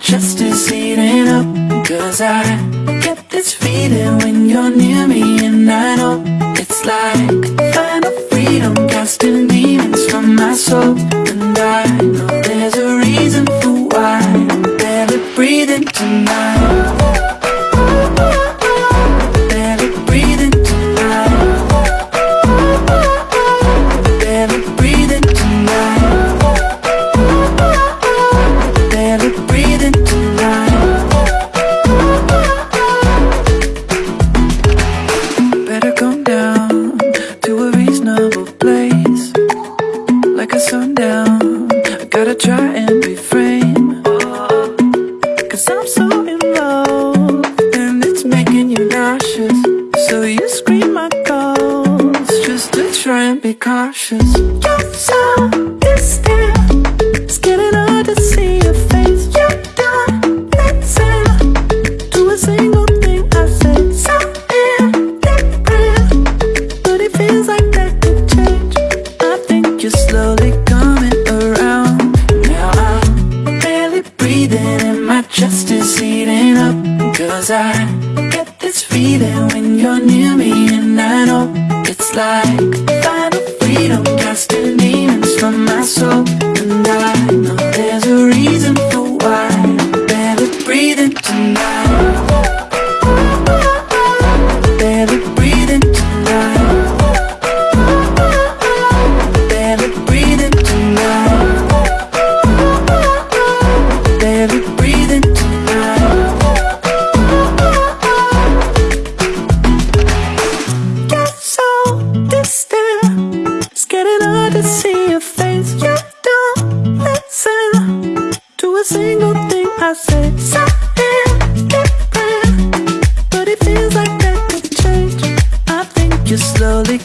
Just chest is heating up Cause I get this feeling when you're near me And I know it's like like a sundown. I gotta try and refrain Cause I'm so in love And it's making you nauseous. So you scream my calls Just to try and be cautious. You're so distant. Cause I get this feeling when you're near me and I know it's like. single thing I say. Something different, but it feels like that could change. I think you're slowly